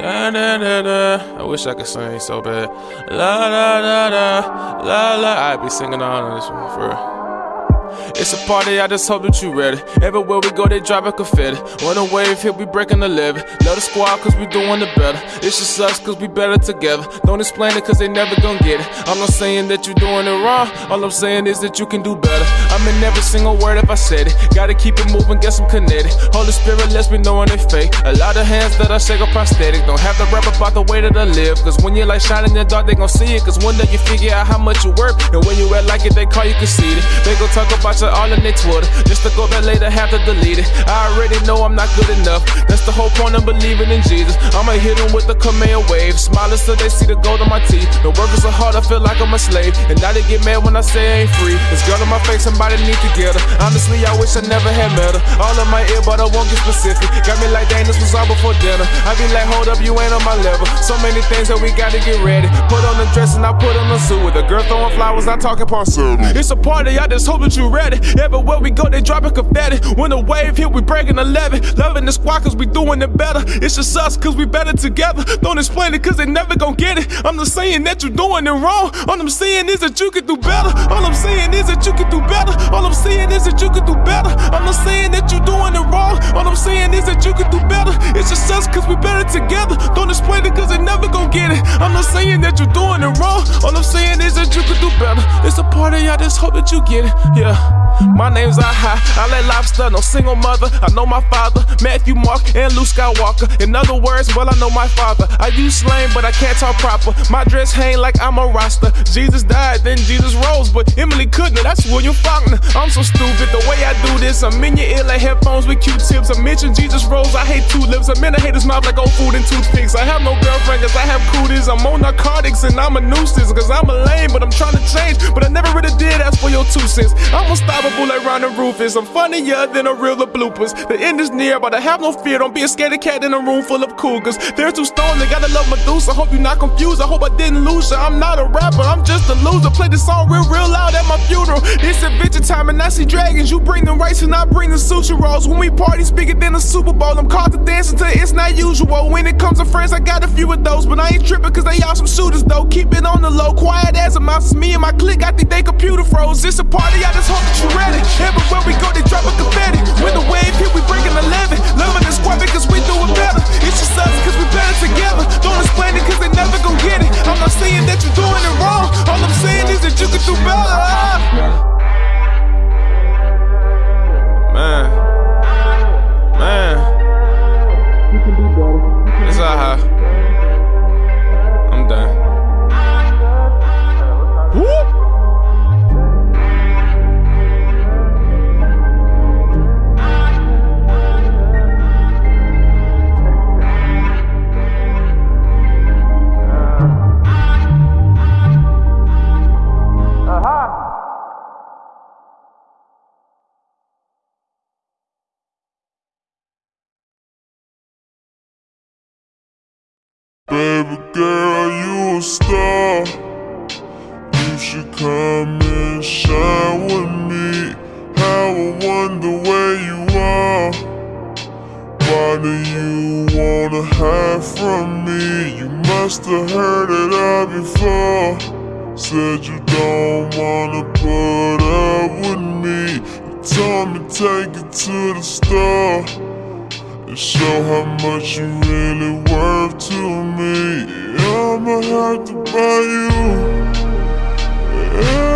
Da, da, da, da. I wish I could sing so bad. La la la la la la. I'd be singing on this one for real. It's a party, I just hope that you ready. Everywhere we go, they drop a confetti. On a wave, here we breaking the levee. Love the squad, cause we doing it better. It's just us, cause we better together. Don't explain it, cause they never gon' get it. I'm not saying that you're doing it wrong, all I'm saying is that you can do better. I'm in every single word if I said it. Gotta keep it moving, get some kinetic. Holy Spirit lets me know when they fake. A lot of hands that I shake are prosthetic. Don't have to rap about the way that I live. Cause when you like shining in the dark, they gon' see it. Cause one day you figure out how much you worth. And when you act like it, they call you conceited. They gon' talk about all in their Twitter. Just to go back later, have to delete it. I already know I'm not good enough. That's the whole point of believing in Jesus. I'ma hit them with the command wave. Smiling so they see the gold on my teeth. The work is so hard, I feel like I'm a slave. And now they get mad when I say I ain't free. This girl in my face, somebody need to get her. Honestly, I wish I never had met her. All in my ear, but I won't get specific. Got me like, dang, this was all before dinner. I be like, hold up, you ain't on my level. So many things that we gotta get ready. Put on the dress and I put on the suit. With a girl throwing flowers, I talking parcel. It's a party, I just hope that you ready. Everywhere we go, they dropping confetti. When the wave hit, we breaking the levee. Loving the squad, cause we doing it better. It's just us, cause we better together. Don't explain it, cause they never gon' get it. I'm just saying that you're doing it wrong. All I'm saying is that you could do better. All I'm saying is that you could do better. All I'm saying is that you could do better. I'm not saying that you're doing it wrong. All I'm saying is that you can do better. It's just us, cause we better together. Don't explain it, cause they never gon' get it. I'm not saying that you're doing it wrong. All I'm saying is that you can do better. It's a party, I just hope that you get it. Yeah. My name's high. I let lobster, no single mother. I know my father, Matthew, Mark, and Luke Skywalker. In other words, well, I know my father. I use slang, but I can't talk proper. My dress hang like I'm a roster. Jesus died, then Jesus rose, but Emily couldn't. That's William Faulkner. I'm so stupid the way I do this. I'm in your ear like headphones with Q-tips. I mention Jesus rose. I hate tulips. I'm in a hater's mouth like old food and toothpicks. I have no girlfriend cause I have cooties. I'm on narcotics and I'm a nuisance cause I'm a lame, but I'm trying to change. But I never really did ask for your two cents. I'm unstoppable like Ron Rufus. I'm funnier than a reel of bloopers. The end is near, but I have no fear. Don't be a scaredy cat in a room full of cougars. They're too stoned, they gotta love Medusa. I hope you're not confused. I hope I didn't lose you. I'm not a rapper, I'm just a loser. Play this song real, real loud at my funeral. It's adventure time and I see dragons. You bring the rice and I bring the sushi rolls. When we party, bigger than a Super Bowl. I'm called to dance it's not usual. When it comes to friends, I got a few of those. But I ain't tripping cause they all some shooters though. Keep it on the low, quiet as a mouse. It's me and my clique, I think they computer froze. It's a party, I just hope that you girl, you a star. You should come and shine with me. How I wonder where you are. Why do you wanna hide from me? You must have heard it all before. Said you don't wanna put up with me. You told me take it to the store and show how much you really worth to me. I'ma have to buy you